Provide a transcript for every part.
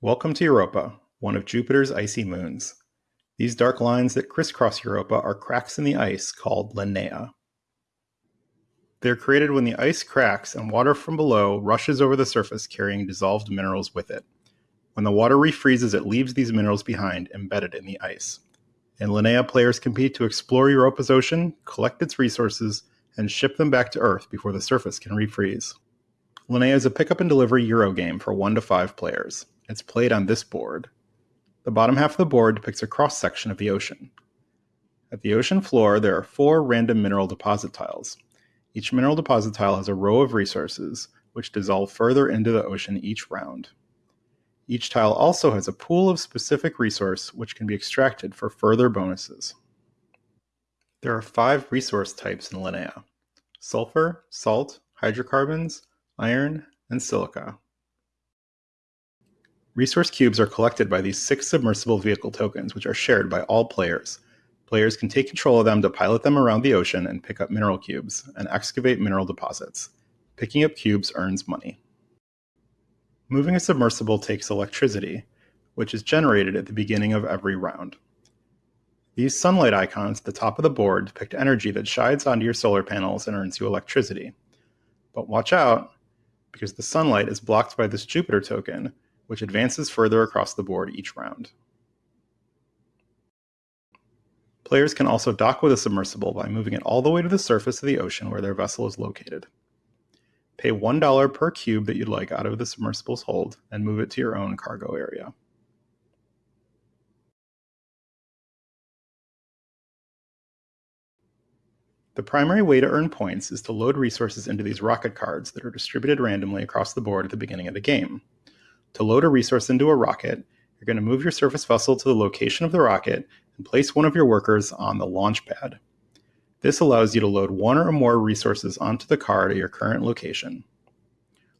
Welcome to Europa, one of Jupiter's icy moons. These dark lines that crisscross Europa are cracks in the ice called lineae. They're created when the ice cracks and water from below rushes over the surface carrying dissolved minerals with it. When the water refreezes, it leaves these minerals behind, embedded in the ice. In Lineae, players compete to explore Europa's ocean, collect its resources, and ship them back to Earth before the surface can refreeze. Lineae is a pick up and delivery Euro game for 1 to 5 players. It's played on this board. The bottom half of the board depicts a cross section of the ocean. At the ocean floor, there are four random mineral deposit tiles. Each mineral deposit tile has a row of resources, which dissolve further into the ocean each round. Each tile also has a pool of specific resource which can be extracted for further bonuses. There are five resource types in Lineae sulfur, salt, hydrocarbons, iron, and silica. Resource cubes are collected by these six submersible vehicle tokens, which are shared by all players. Players can take control of them to pilot them around the ocean and pick up mineral cubes and excavate mineral deposits. Picking up cubes earns money. Moving a submersible takes electricity, which is generated at the beginning of every round. These sunlight icons at the top of the board depict energy that shines onto your solar panels and earns you electricity. But watch out, because the sunlight is blocked by this Jupiter token, which advances further across the board each round. Players can also dock with a submersible by moving it all the way to the surface of the ocean where their vessel is located. Pay $1 per cube that you'd like out of the submersible's hold and move it to your own cargo area. The primary way to earn points is to load resources into these rocket cards that are distributed randomly across the board at the beginning of the game. To load a resource into a rocket, you're going to move your surface vessel to the location of the rocket and place one of your workers on the launch pad. This allows you to load one or more resources onto the card at your current location.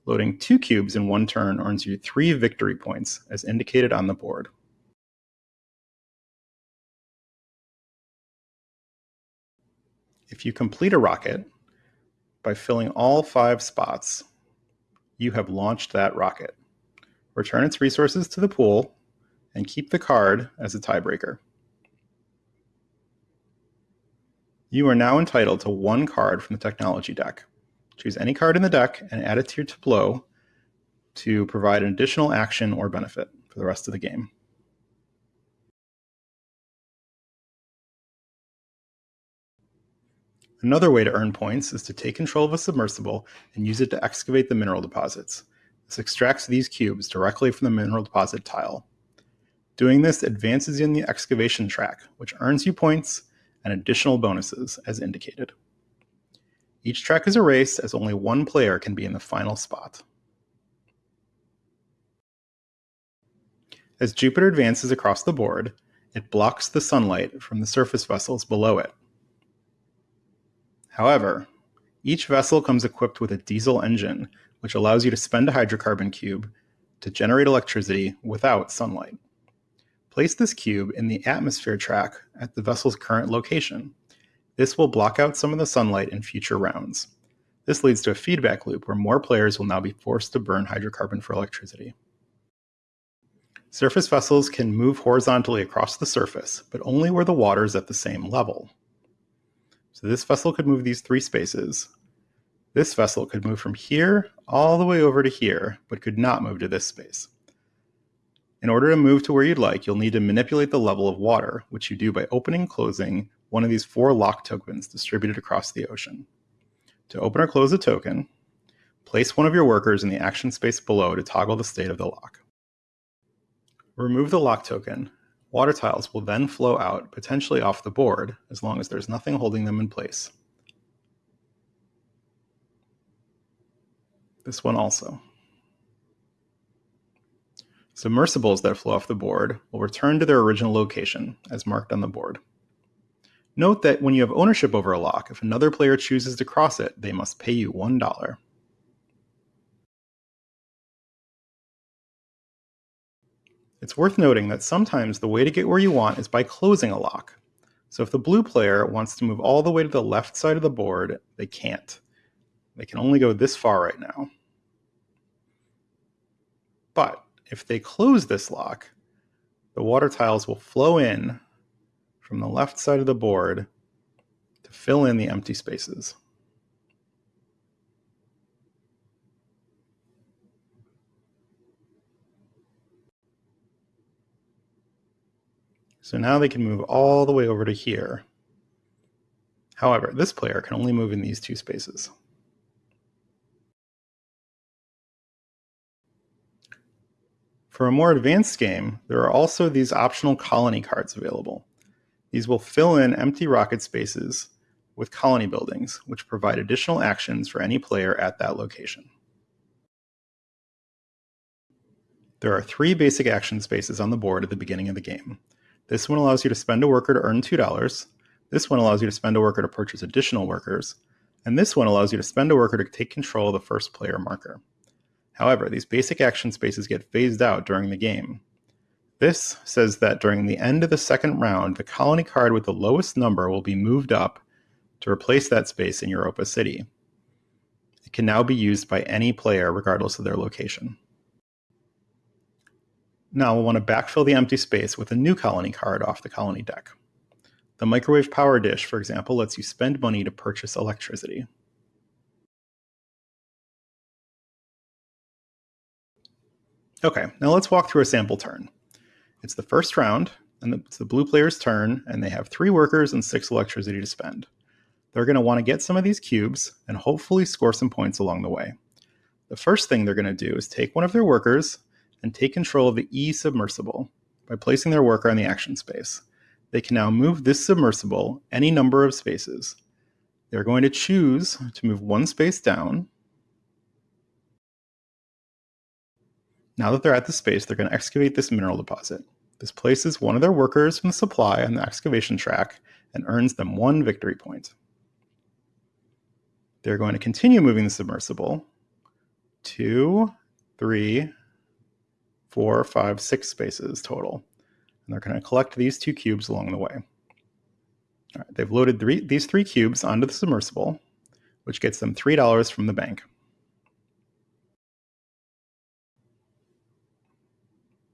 Loading two cubes in one turn earns you three victory points, as indicated on the board. If you complete a rocket by filling all five spots, you have launched that rocket return its resources to the pool, and keep the card as a tiebreaker. You are now entitled to one card from the technology deck. Choose any card in the deck and add it to your tableau to provide an additional action or benefit for the rest of the game. Another way to earn points is to take control of a submersible and use it to excavate the mineral deposits. This extracts these cubes directly from the mineral deposit tile. Doing this advances you in the excavation track, which earns you points and additional bonuses as indicated. Each track is a race as only one player can be in the final spot. As Jupiter advances across the board, it blocks the sunlight from the surface vessels below it. However, each vessel comes equipped with a diesel engine which allows you to spend a hydrocarbon cube to generate electricity without sunlight. Place this cube in the atmosphere track at the vessel's current location. This will block out some of the sunlight in future rounds. This leads to a feedback loop where more players will now be forced to burn hydrocarbon for electricity. Surface vessels can move horizontally across the surface, but only where the water is at the same level. So this vessel could move these three spaces, this vessel could move from here all the way over to here, but could not move to this space. In order to move to where you'd like, you'll need to manipulate the level of water, which you do by opening and closing one of these four lock tokens distributed across the ocean. To open or close a token, place one of your workers in the action space below to toggle the state of the lock. Remove the lock token. Water tiles will then flow out, potentially off the board, as long as there's nothing holding them in place. This one also. Submersibles that flow off the board will return to their original location, as marked on the board. Note that when you have ownership over a lock, if another player chooses to cross it, they must pay you $1. It's worth noting that sometimes the way to get where you want is by closing a lock. So if the blue player wants to move all the way to the left side of the board, they can't. They can only go this far right now. But if they close this lock, the water tiles will flow in from the left side of the board to fill in the empty spaces. So now they can move all the way over to here. However, this player can only move in these two spaces. For a more advanced game, there are also these optional colony cards available. These will fill in empty rocket spaces with colony buildings, which provide additional actions for any player at that location. There are three basic action spaces on the board at the beginning of the game. This one allows you to spend a worker to earn $2. This one allows you to spend a worker to purchase additional workers. And this one allows you to spend a worker to take control of the first player marker. However, these basic action spaces get phased out during the game. This says that during the end of the second round, the colony card with the lowest number will be moved up to replace that space in Europa City. It can now be used by any player regardless of their location. Now we'll want to backfill the empty space with a new colony card off the colony deck. The microwave power dish, for example, lets you spend money to purchase electricity. Okay, now let's walk through a sample turn. It's the first round, and it's the blue player's turn, and they have three workers and six electricity to spend. They're going to want to get some of these cubes and hopefully score some points along the way. The first thing they're going to do is take one of their workers and take control of the E submersible by placing their worker in the action space. They can now move this submersible any number of spaces. They're going to choose to move one space down. Now that they're at the space, they're going to excavate this mineral deposit. This places one of their workers from the supply on the excavation track and earns them one victory point. They're going to continue moving the submersible two, three, four, five, six spaces total. And they're going to collect these two cubes along the way. All right, they've loaded three, these three cubes onto the submersible, which gets them $3 from the bank.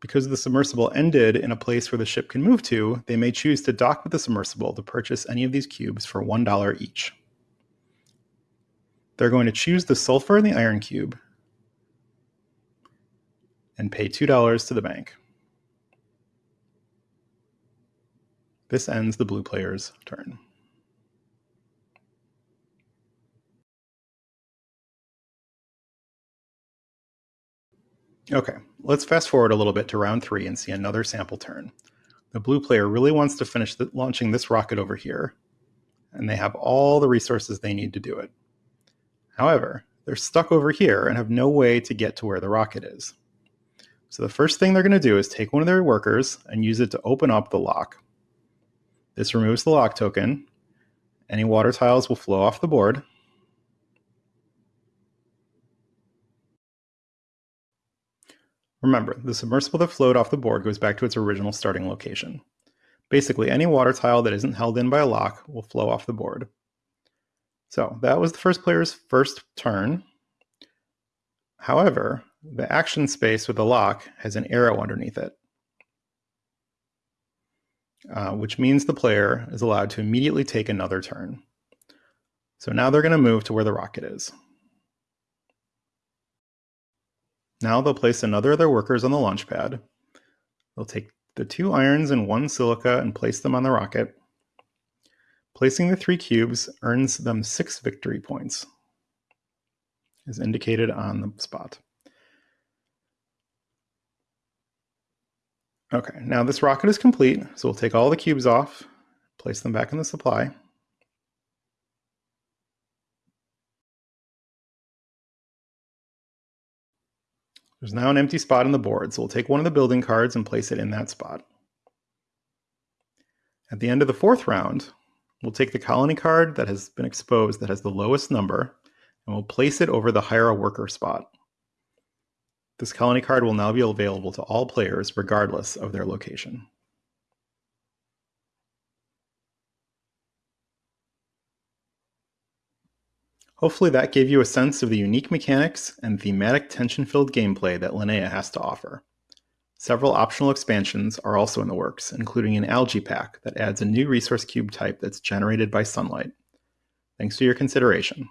Because the submersible ended in a place where the ship can move to, they may choose to dock with the submersible to purchase any of these cubes for $1 each. They're going to choose the sulfur and the iron cube and pay $2 to the bank. This ends the blue player's turn. Okay, let's fast forward a little bit to round three and see another sample turn. The blue player really wants to finish the, launching this rocket over here, and they have all the resources they need to do it. However, they're stuck over here and have no way to get to where the rocket is. So the first thing they're going to do is take one of their workers and use it to open up the lock. This removes the lock token. Any water tiles will flow off the board. Remember, the submersible that flowed off the board goes back to its original starting location. Basically, any water tile that isn't held in by a lock will flow off the board. So that was the first player's first turn. However, the action space with the lock has an arrow underneath it, uh, which means the player is allowed to immediately take another turn. So now they're going to move to where the rocket is. Now they'll place another of their workers on the launch pad. They'll take the two irons and one silica and place them on the rocket. Placing the three cubes earns them six victory points, as indicated on the spot. Okay, now this rocket is complete, so we'll take all the cubes off, place them back in the supply. There's now an empty spot on the board, so we'll take one of the building cards and place it in that spot. At the end of the fourth round, we'll take the colony card that has been exposed that has the lowest number, and we'll place it over the hire a worker spot. This colony card will now be available to all players regardless of their location. Hopefully that gave you a sense of the unique mechanics and thematic tension-filled gameplay that Lineae has to offer. Several optional expansions are also in the works, including an algae pack that adds a new resource cube type that's generated by sunlight. Thanks for your consideration.